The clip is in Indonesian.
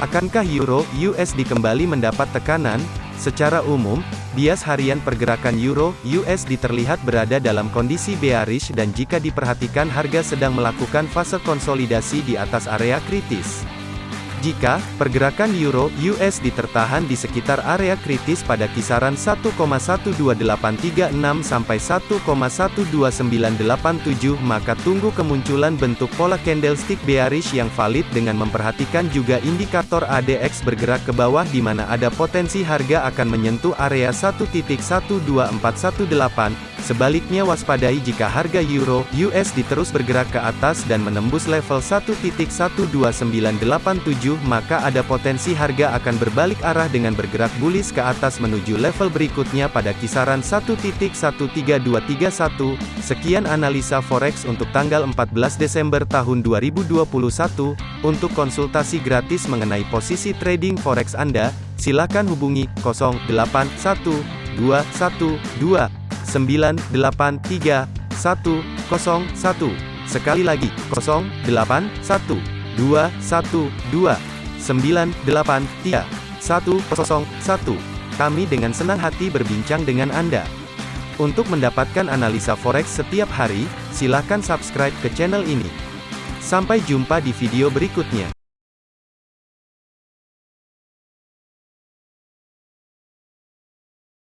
Akankah euro USD kembali mendapat tekanan? Secara umum, bias harian pergerakan euro USD terlihat berada dalam kondisi bearish dan jika diperhatikan harga sedang melakukan fase konsolidasi di atas area kritis. Jika pergerakan euro USD tertahan di sekitar area kritis pada kisaran 1,12836 sampai 1,12987 maka tunggu kemunculan bentuk pola candlestick bearish yang valid dengan memperhatikan juga indikator ADX bergerak ke bawah di mana ada potensi harga akan menyentuh area 1.12418 Sebaliknya waspadai jika harga euro USD terus bergerak ke atas dan menembus level 1.12987 maka ada potensi harga akan berbalik arah dengan bergerak bullish ke atas menuju level berikutnya pada kisaran 1.13231. Sekian analisa forex untuk tanggal 14 Desember tahun 2021. Untuk konsultasi gratis mengenai posisi trading forex Anda, silakan hubungi 081212 983 101. Sekali lagi, 081 212 983 101. Kami dengan senang hati berbincang dengan Anda. Untuk mendapatkan analisa forex setiap hari, silakan subscribe ke channel ini. Sampai jumpa di video berikutnya.